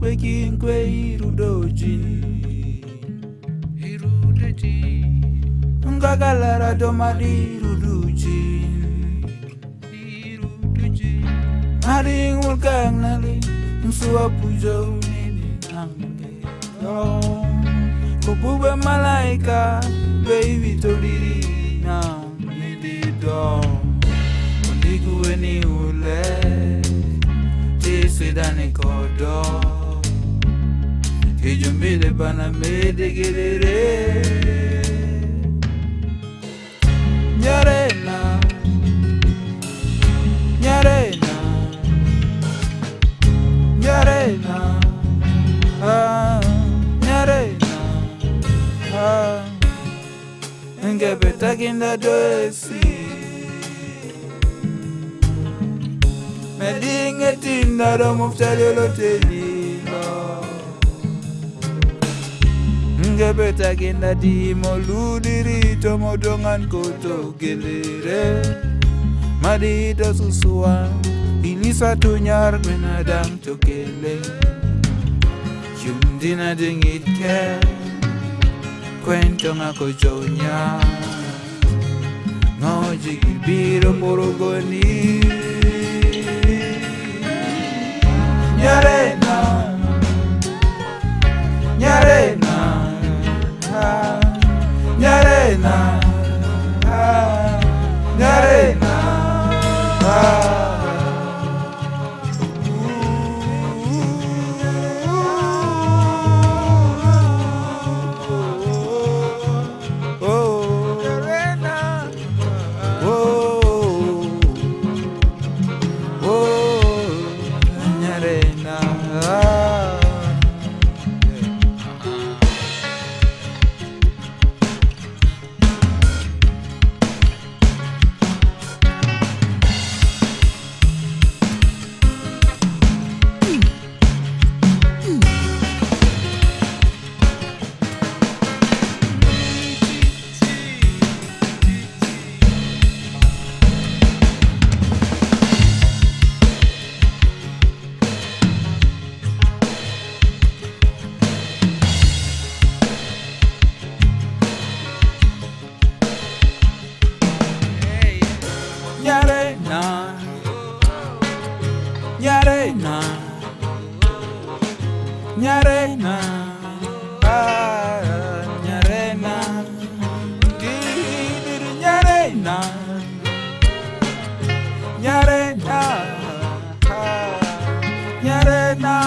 kwe kinkwe irudoji irudoji ngagalara domadi iruduji iruduji mari ngulkang nali msuwa pujo nini nange kubube malaika baby todiri na nidi dom ndiguwe ni ule Sidani kodoo ijumbile bana medigirire nyarena nyarena nyarena ah, nyarena ah. ngebetakinda doesi medingetindaromoftaliolotelie Ringe beta genda di moludiri tomodongan koto gelere Madi ito susua ini satu nyar benadam tokele Yumdina dingit ke kwento ngako jonya Ngoji gibiro porogonir nyarena ah, nyarena nyarena nyarena ah, nyarena